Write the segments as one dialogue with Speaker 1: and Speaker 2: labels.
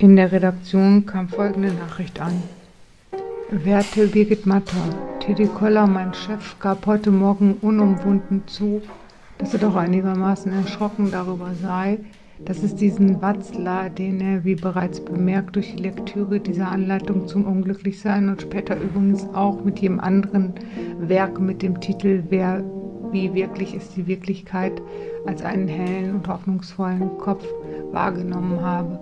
Speaker 1: In der Redaktion kam folgende Nachricht an. Werte Birgit Matter, Teddy Koller, mein Chef, gab heute Morgen unumwunden zu, dass er doch einigermaßen erschrocken darüber sei, dass es diesen Watzler, den er, wie bereits bemerkt, durch die Lektüre dieser Anleitung zum Unglücklichsein und später übrigens auch mit jedem anderen Werk mit dem Titel Wer, wie wirklich ist die Wirklichkeit, als einen hellen und hoffnungsvollen Kopf wahrgenommen habe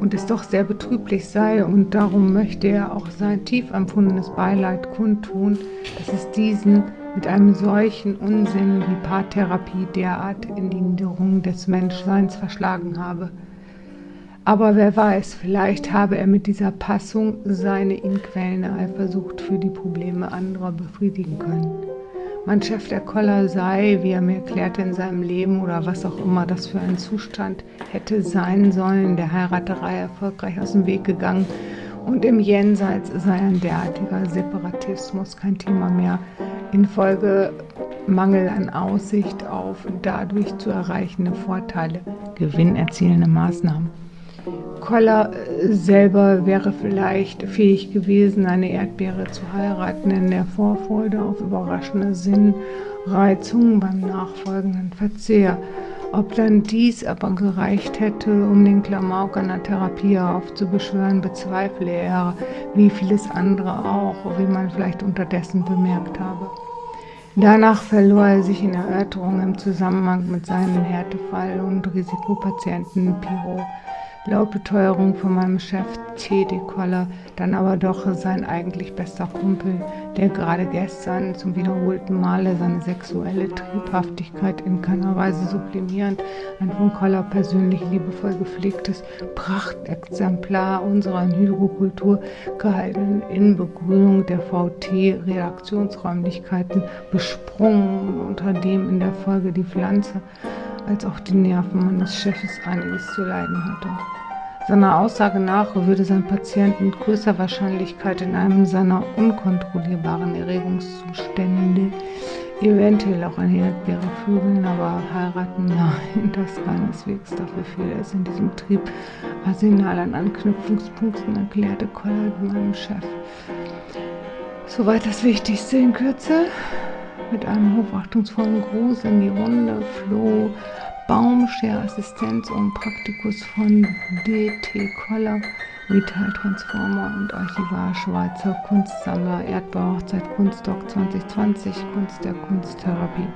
Speaker 1: und es doch sehr betrüblich sei und darum möchte er auch sein tief empfundenes Beileid kundtun, dass es diesen mit einem solchen Unsinn wie Paartherapie derart in die Niederung des Menschseins verschlagen habe. Aber wer weiß, vielleicht habe er mit dieser Passung seine ihn quälende Eifersucht für die Probleme anderer befriedigen können. Mein Chef der Koller sei, wie er mir erklärte, in seinem Leben oder was auch immer das für ein Zustand hätte sein sollen, der Heiraterei erfolgreich aus dem Weg gegangen und im Jenseits sei ein derartiger Separatismus kein Thema mehr, infolge Mangel an Aussicht auf dadurch zu erreichende Vorteile, gewinnerzielende Maßnahmen. Koller äh, selber wäre vielleicht fähig gewesen, eine Erdbeere zu heiraten in der Vorfreude auf überraschende Sinnreizungen beim nachfolgenden Verzehr. Ob dann dies aber gereicht hätte, um den Klamauk einer Therapie aufzubeschwören, bezweifle er, wie vieles andere auch, wie man vielleicht unterdessen bemerkt habe. Danach verlor er sich in Erörterungen im Zusammenhang mit seinen Härtefall- und Risikopatienten Piro laut Beteuerung von meinem Chef T.D. Koller, dann aber doch sein eigentlich bester Kumpel, der gerade gestern zum wiederholten Male seine sexuelle Triebhaftigkeit in keiner Weise sublimierend ein von Koller persönlich liebevoll gepflegtes Prachtexemplar unserer in Hydrokultur gehaltenen Inbegrünung der VT-Redaktionsräumlichkeiten besprungen, unter dem in der Folge die Pflanze als auch die Nerven meines Chefes einiges zu leiden hatte. Seiner Aussage nach würde sein Patient mit größer Wahrscheinlichkeit in einem seiner unkontrollierbaren Erregungszustände eventuell auch eine Erdbeere vögeln, aber heiraten, nein, das keineswegs. Dafür fehle es in diesem Trieb Arsenal an Anknüpfungspunkten, erklärte Collard meinem Chef. Soweit das Wichtigste in Kürze. Mit einem hochachtungsvollen Gruß in die Runde floh Baumscherassistenz und Praktikus von D.T. Koller, Vital Transformer und Archivar Schweizer Kunstsammler Erdbauhochzeit Kunstdoc 2020 Kunst der Kunsttherapie.